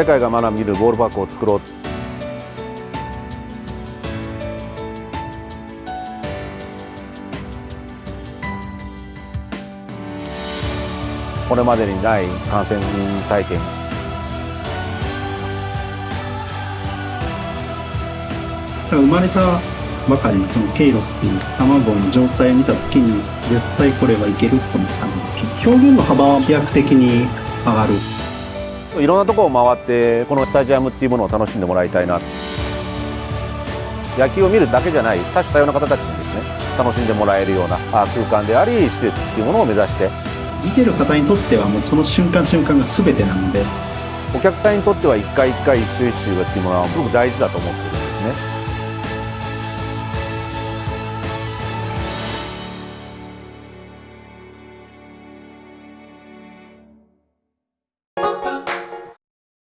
世界が学びるボールパークを作ろう。これまでにない観戦体験。生まれたばかりのそのケイロスっていう卵の状態を見た時に絶対これはいけると思ったので表現の幅は飛躍的に上がる。いろんなところを回ってこのスタジアムっていうものを楽しんでもらいたいな。野球を見るだけじゃない多種多様な方たちにですね楽しんでもらえるような空間であり施設っていうものを目指して。見てる方にとってはもうその瞬間瞬間が全てなので。お客さんにとっては一回一回一周一周がっていうものはすごく大事だと思ってるんですね